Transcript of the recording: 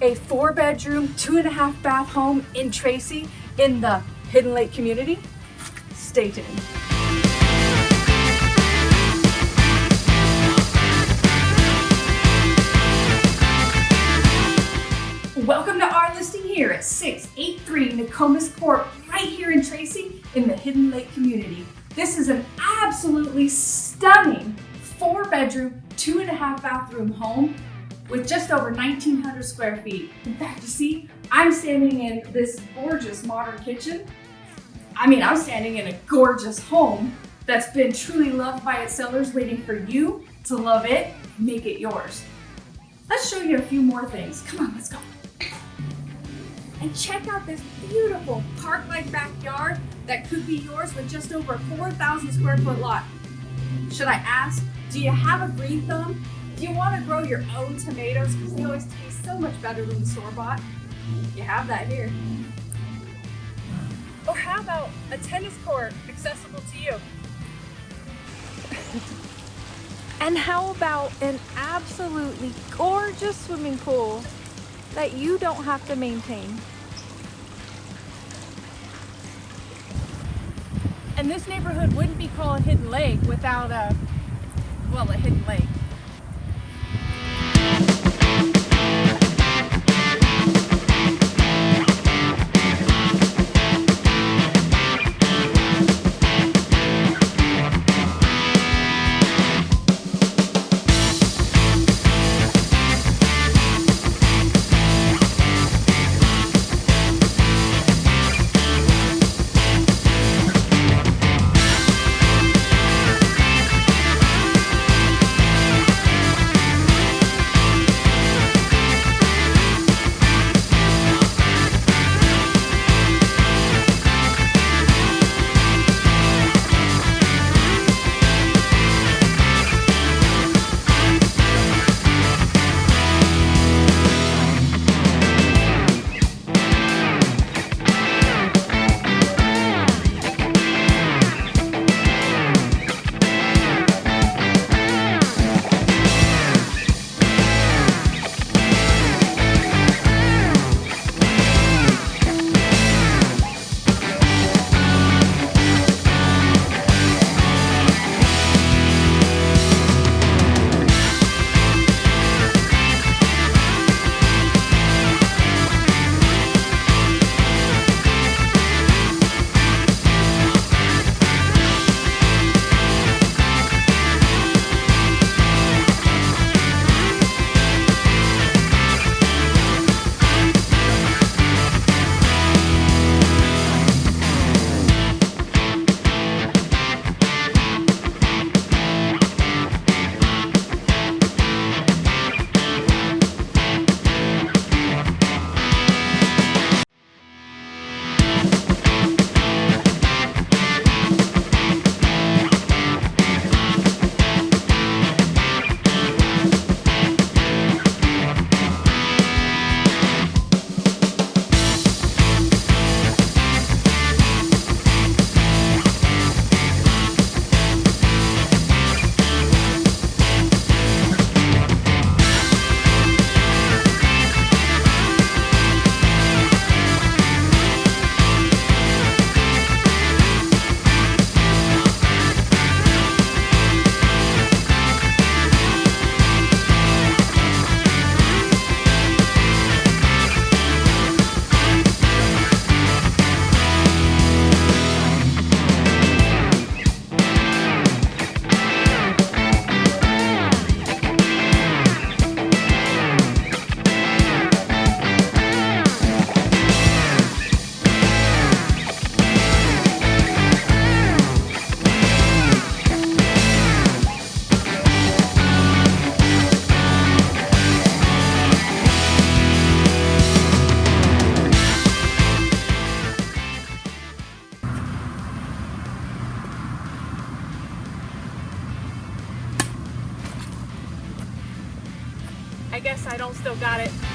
a four bedroom, two and a half bath home in Tracy in the Hidden Lake community? Stay tuned. Welcome to our listing here at 683 Nokomis Court, right here in Tracy in the Hidden Lake community. This is an absolutely stunning four bedroom, two and a half bathroom home with just over 1900 square feet. In fact, you see, I'm standing in this gorgeous modern kitchen. I mean, I'm standing in a gorgeous home that's been truly loved by its sellers, waiting for you to love it, make it yours. Let's show you a few more things. Come on, let's go. And check out this beautiful park-like backyard that could be yours with just over 4,000 square foot lot. Should I ask, do you have a green thumb? Do you want to grow your own tomatoes because they always taste so much better than the store-bought? You have that here. Or how about a tennis court accessible to you? And how about an absolutely gorgeous swimming pool that you don't have to maintain? And this neighborhood wouldn't be called Hidden Lake without a, well, a hidden lake. I guess I don't still got it.